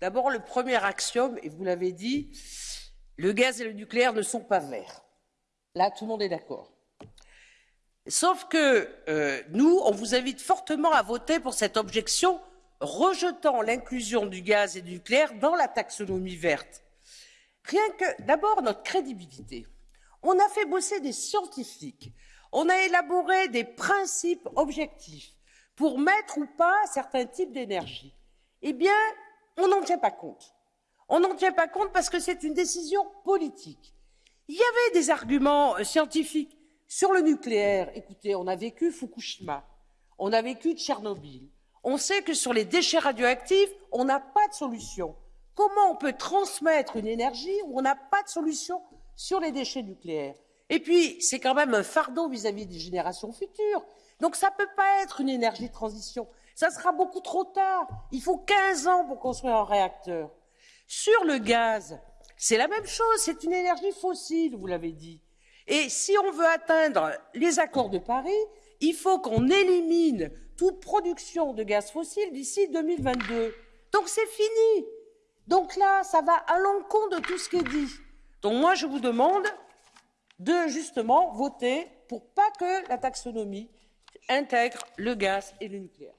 D'abord, le premier axiome, et vous l'avez dit, le gaz et le nucléaire ne sont pas verts. Là, tout le monde est d'accord. Sauf que euh, nous, on vous invite fortement à voter pour cette objection rejetant l'inclusion du gaz et du nucléaire dans la taxonomie verte. Rien que, d'abord, notre crédibilité. On a fait bosser des scientifiques, on a élaboré des principes objectifs pour mettre ou pas certains types d'énergie. Eh bien, on n'en tient pas compte. On n'en tient pas compte parce que c'est une décision politique. Il y avait des arguments euh, scientifiques sur le nucléaire. Écoutez, on a vécu Fukushima, on a vécu Tchernobyl. On sait que sur les déchets radioactifs, on n'a pas de solution. Comment on peut transmettre une énergie où on n'a pas de solution sur les déchets nucléaires? Et puis, c'est quand même un fardeau vis-à-vis des générations futures. Donc, ça ne peut pas être une énergie de transition. Ça sera beaucoup trop tard. Il faut 15 ans pour construire un réacteur. Sur le gaz, c'est la même chose. C'est une énergie fossile, vous l'avez dit. Et si on veut atteindre les accords de Paris, il faut qu'on élimine toute production de gaz fossile d'ici 2022. Donc c'est fini. Donc là, ça va à l'encontre de tout ce qui est dit. Donc moi, je vous demande de justement voter pour pas que la taxonomie intègre le gaz et le nucléaire.